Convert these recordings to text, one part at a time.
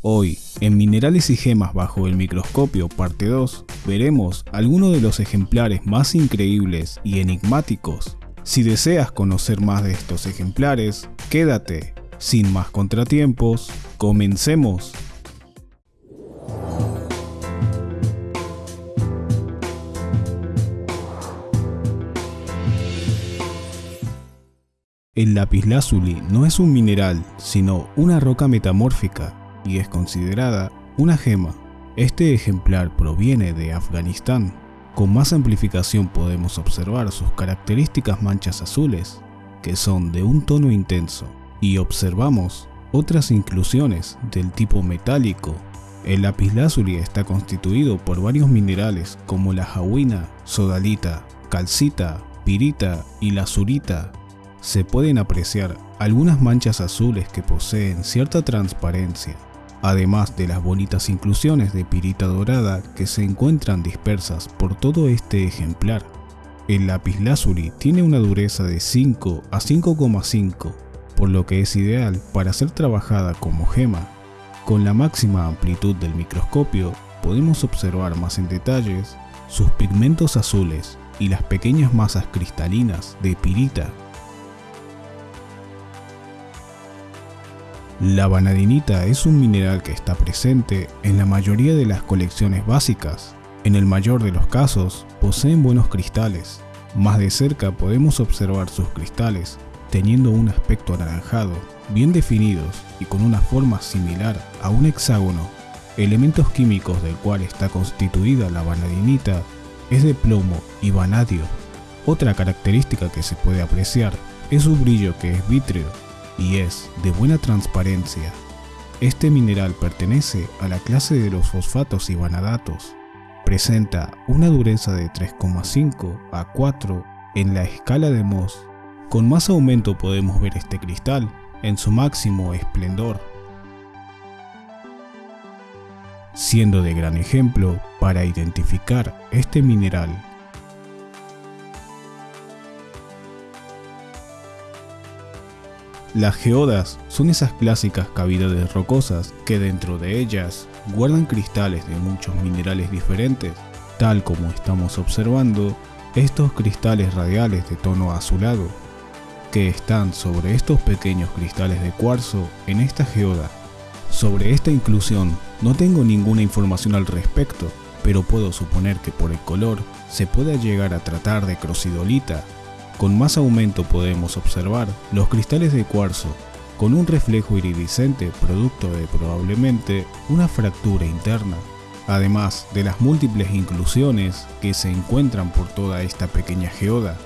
Hoy, en Minerales y Gemas bajo el microscopio parte 2, veremos algunos de los ejemplares más increíbles y enigmáticos. Si deseas conocer más de estos ejemplares, quédate. Sin más contratiempos, comencemos. El lapislázuli no es un mineral, sino una roca metamórfica y es considerada una gema. Este ejemplar proviene de Afganistán. Con más amplificación podemos observar sus características manchas azules, que son de un tono intenso, y observamos otras inclusiones del tipo metálico. El lapislázuli está constituido por varios minerales como la jauina, sodalita, calcita, pirita y lazurita. Se pueden apreciar algunas manchas azules que poseen cierta transparencia además de las bonitas inclusiones de pirita dorada que se encuentran dispersas por todo este ejemplar. El lapislázuli tiene una dureza de 5 a 5,5, por lo que es ideal para ser trabajada como gema. Con la máxima amplitud del microscopio podemos observar más en detalles sus pigmentos azules y las pequeñas masas cristalinas de pirita La vanadinita es un mineral que está presente en la mayoría de las colecciones básicas. En el mayor de los casos, poseen buenos cristales. Más de cerca podemos observar sus cristales, teniendo un aspecto anaranjado, bien definidos y con una forma similar a un hexágono. Elementos químicos del cual está constituida la vanadinita es de plomo y vanadio. Otra característica que se puede apreciar es su brillo que es vítreo y es de buena transparencia. Este mineral pertenece a la clase de los fosfatos y vanadatos. Presenta una dureza de 3,5 a 4 en la escala de Mohs. Con más aumento podemos ver este cristal en su máximo esplendor, siendo de gran ejemplo para identificar este mineral Las geodas son esas clásicas cavidades rocosas que dentro de ellas guardan cristales de muchos minerales diferentes, tal como estamos observando estos cristales radiales de tono azulado, que están sobre estos pequeños cristales de cuarzo en esta geoda. Sobre esta inclusión no tengo ninguna información al respecto, pero puedo suponer que por el color se pueda llegar a tratar de crocidolita con más aumento podemos observar los cristales de cuarzo con un reflejo iridiscente producto de probablemente una fractura interna, además de las múltiples inclusiones que se encuentran por toda esta pequeña geoda.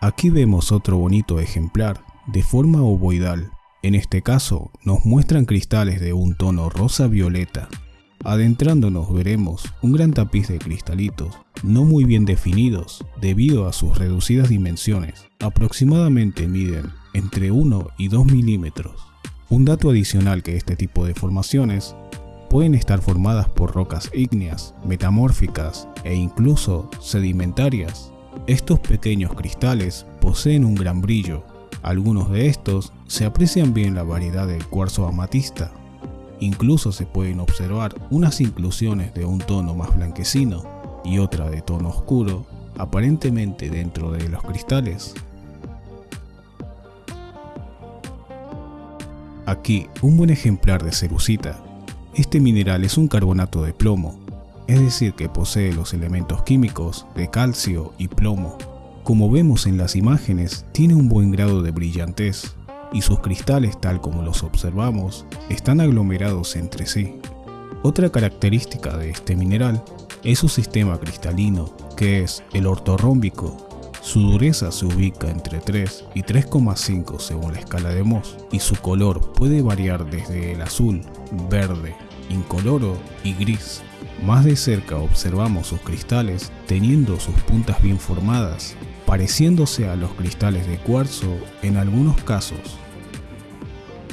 Aquí vemos otro bonito ejemplar de forma ovoidal. En este caso nos muestran cristales de un tono rosa-violeta Adentrándonos veremos un gran tapiz de cristalitos, no muy bien definidos debido a sus reducidas dimensiones, aproximadamente miden entre 1 y 2 milímetros. Un dato adicional que este tipo de formaciones pueden estar formadas por rocas ígneas, metamórficas e incluso sedimentarias. Estos pequeños cristales poseen un gran brillo. Algunos de estos se aprecian bien la variedad del cuarzo amatista, Incluso se pueden observar unas inclusiones de un tono más blanquecino y otra de tono oscuro, aparentemente dentro de los cristales. Aquí un buen ejemplar de cerucita. Este mineral es un carbonato de plomo, es decir que posee los elementos químicos de calcio y plomo. Como vemos en las imágenes, tiene un buen grado de brillantez, y sus cristales tal como los observamos están aglomerados entre sí. Otra característica de este mineral es su sistema cristalino, que es el ortorrómbico. Su dureza se ubica entre 3 y 3,5 según la escala de Mohs, y su color puede variar desde el azul, verde, incoloro y gris. Más de cerca observamos sus cristales teniendo sus puntas bien formadas, pareciéndose a los cristales de cuarzo en algunos casos.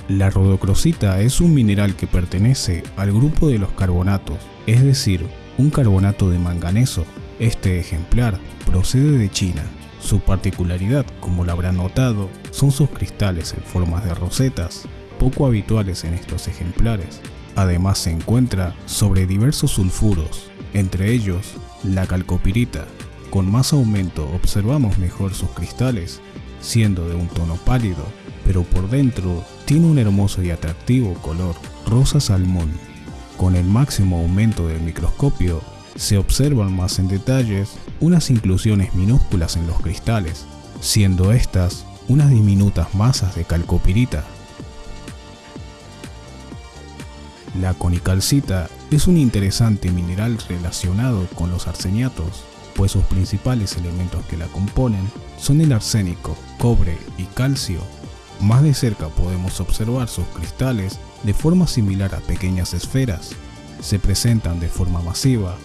La rodocrosita es un mineral que pertenece al grupo de los carbonatos, es decir, un carbonato de manganeso. Este ejemplar procede de China. Su particularidad, como lo habrán notado, son sus cristales en formas de rosetas, poco habituales en estos ejemplares. Además se encuentra sobre diversos sulfuros, entre ellos la calcopirita. Con más aumento observamos mejor sus cristales, siendo de un tono pálido, pero por dentro tiene un hermoso y atractivo color rosa salmón. Con el máximo aumento del microscopio se observan más en detalles unas inclusiones minúsculas en los cristales, siendo estas unas diminutas masas de calcopirita. La conicalcita es un interesante mineral relacionado con los arseniatos, pues sus principales elementos que la componen son el arsénico, cobre y calcio. Más de cerca podemos observar sus cristales de forma similar a pequeñas esferas. Se presentan de forma masiva,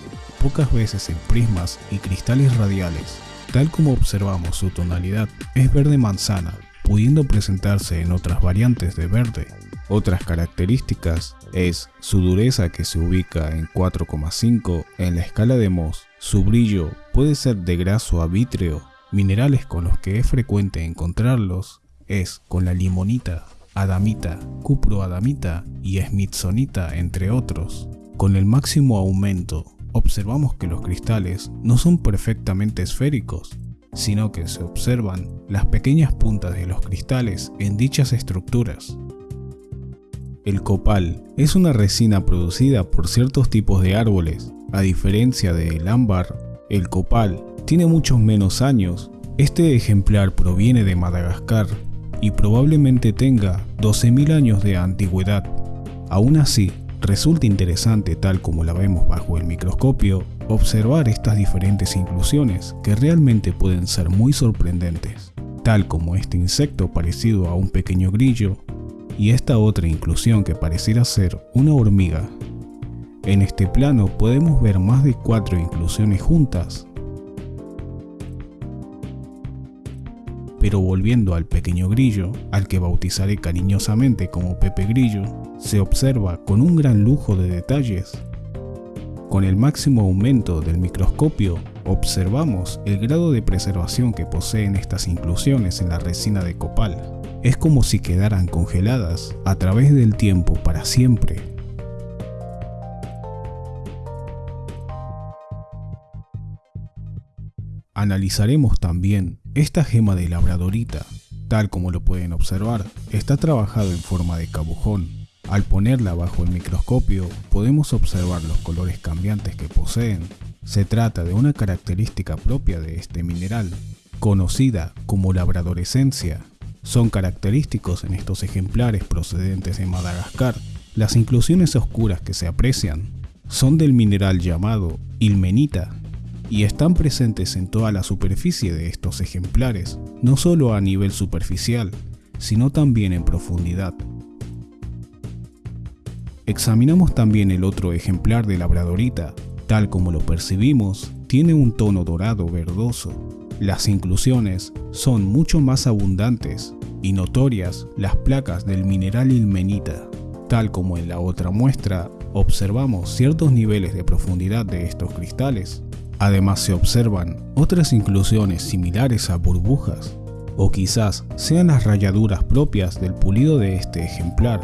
pocas veces en prismas y cristales radiales. Tal como observamos su tonalidad es verde manzana, pudiendo presentarse en otras variantes de verde. Otras características es su dureza que se ubica en 4,5 en la escala de Mohs. Su brillo puede ser de graso a vítreo. Minerales con los que es frecuente encontrarlos es con la limonita, adamita, cuproadamita y smithsonita entre otros. Con el máximo aumento observamos que los cristales no son perfectamente esféricos, sino que se observan las pequeñas puntas de los cristales en dichas estructuras. El copal es una resina producida por ciertos tipos de árboles. A diferencia del ámbar, el copal tiene muchos menos años. Este ejemplar proviene de Madagascar y probablemente tenga 12.000 años de antigüedad. Aún así, Resulta interesante, tal como la vemos bajo el microscopio, observar estas diferentes inclusiones que realmente pueden ser muy sorprendentes, tal como este insecto parecido a un pequeño grillo y esta otra inclusión que pareciera ser una hormiga. En este plano podemos ver más de cuatro inclusiones juntas, Pero volviendo al pequeño grillo, al que bautizaré cariñosamente como Pepe Grillo, se observa con un gran lujo de detalles. Con el máximo aumento del microscopio, observamos el grado de preservación que poseen estas inclusiones en la resina de copal. Es como si quedaran congeladas a través del tiempo para siempre. Analizaremos también esta gema de labradorita, tal como lo pueden observar, está trabajado en forma de cabujón. Al ponerla bajo el microscopio podemos observar los colores cambiantes que poseen. Se trata de una característica propia de este mineral, conocida como labradorescencia. Son característicos en estos ejemplares procedentes de Madagascar. Las inclusiones oscuras que se aprecian son del mineral llamado ilmenita, y están presentes en toda la superficie de estos ejemplares, no solo a nivel superficial, sino también en profundidad. Examinamos también el otro ejemplar de labradorita, tal como lo percibimos, tiene un tono dorado verdoso. Las inclusiones son mucho más abundantes y notorias las placas del mineral ilmenita. Tal como en la otra muestra, observamos ciertos niveles de profundidad de estos cristales, Además se observan otras inclusiones similares a burbujas, o quizás sean las rayaduras propias del pulido de este ejemplar.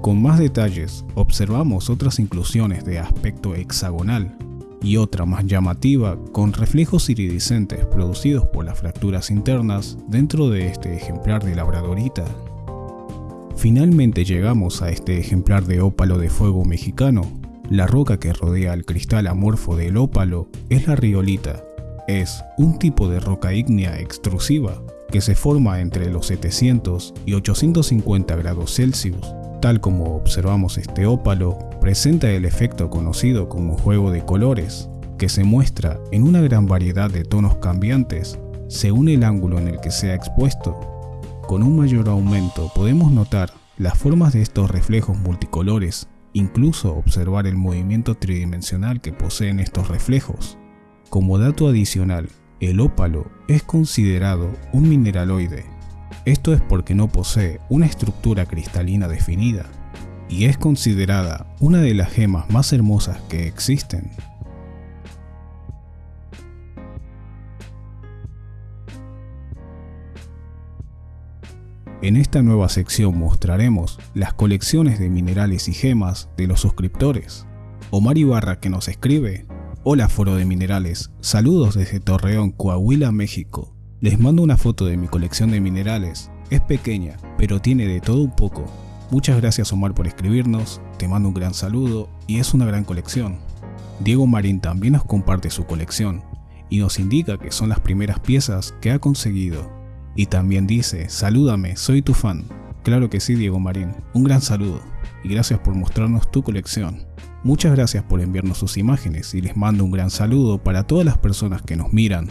Con más detalles observamos otras inclusiones de aspecto hexagonal y otra más llamativa con reflejos iridiscentes producidos por las fracturas internas dentro de este ejemplar de labradorita. Finalmente llegamos a este ejemplar de ópalo de fuego mexicano, la roca que rodea al cristal amorfo del ópalo es la riolita. Es un tipo de roca ígnea extrusiva que se forma entre los 700 y 850 grados Celsius. Tal como observamos este ópalo, presenta el efecto conocido como juego de colores, que se muestra en una gran variedad de tonos cambiantes según el ángulo en el que sea expuesto. Con un mayor aumento podemos notar las formas de estos reflejos multicolores incluso observar el movimiento tridimensional que poseen estos reflejos. Como dato adicional, el ópalo es considerado un mineraloide. Esto es porque no posee una estructura cristalina definida y es considerada una de las gemas más hermosas que existen. En esta nueva sección mostraremos las colecciones de minerales y gemas de los suscriptores. Omar Ibarra que nos escribe Hola Foro de Minerales, saludos desde Torreón, Coahuila, México. Les mando una foto de mi colección de minerales. Es pequeña, pero tiene de todo un poco. Muchas gracias Omar por escribirnos, te mando un gran saludo y es una gran colección. Diego Marín también nos comparte su colección y nos indica que son las primeras piezas que ha conseguido. Y también dice, salúdame, soy tu fan. Claro que sí Diego Marín, un gran saludo y gracias por mostrarnos tu colección. Muchas gracias por enviarnos sus imágenes y les mando un gran saludo para todas las personas que nos miran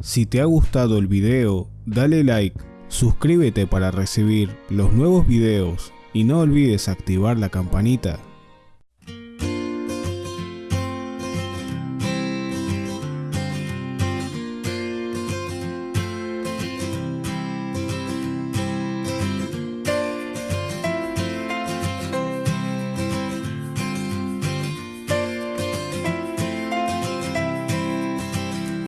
si te ha gustado el video, dale like, suscríbete para recibir los nuevos videos y no olvides activar la campanita